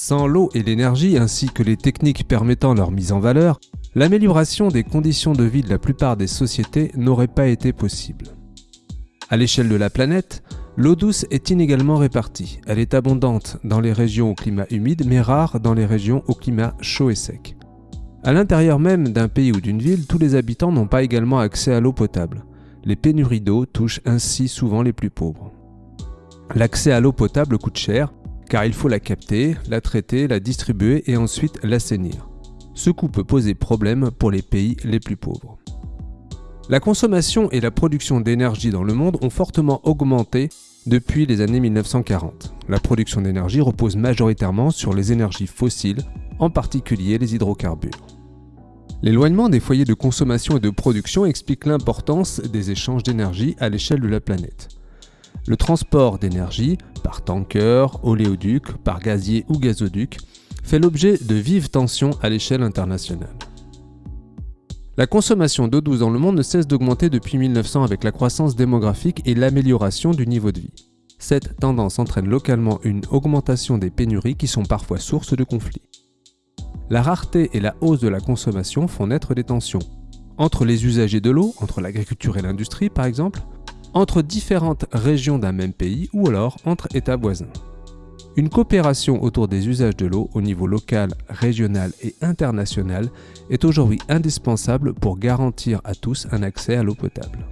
Sans l'eau et l'énergie ainsi que les techniques permettant leur mise en valeur, l'amélioration des conditions de vie de la plupart des sociétés n'aurait pas été possible. À l'échelle de la planète, l'eau douce est inégalement répartie. Elle est abondante dans les régions au climat humide mais rare dans les régions au climat chaud et sec. À l'intérieur même d'un pays ou d'une ville, tous les habitants n'ont pas également accès à l'eau potable. Les pénuries d'eau touchent ainsi souvent les plus pauvres. L'accès à l'eau potable coûte cher, car il faut la capter, la traiter, la distribuer et ensuite l'assainir. Ce coût peut poser problème pour les pays les plus pauvres. La consommation et la production d'énergie dans le monde ont fortement augmenté depuis les années 1940. La production d'énergie repose majoritairement sur les énergies fossiles, en particulier les hydrocarbures. L'éloignement des foyers de consommation et de production explique l'importance des échanges d'énergie à l'échelle de la planète. Le transport d'énergie, par tanker, oléoduc, par gazier ou gazoduc, fait l'objet de vives tensions à l'échelle internationale. La consommation d'eau douce dans le monde ne cesse d'augmenter depuis 1900 avec la croissance démographique et l'amélioration du niveau de vie. Cette tendance entraîne localement une augmentation des pénuries qui sont parfois source de conflits. La rareté et la hausse de la consommation font naître des tensions. Entre les usagers de l'eau, entre l'agriculture et l'industrie par exemple, entre différentes régions d'un même pays ou alors entre États voisins. Une coopération autour des usages de l'eau au niveau local, régional et international est aujourd'hui indispensable pour garantir à tous un accès à l'eau potable.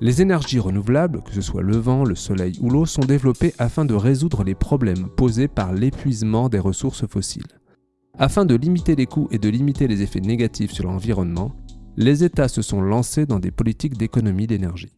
Les énergies renouvelables, que ce soit le vent, le soleil ou l'eau, sont développées afin de résoudre les problèmes posés par l'épuisement des ressources fossiles. Afin de limiter les coûts et de limiter les effets négatifs sur l'environnement, les États se sont lancés dans des politiques d'économie d'énergie.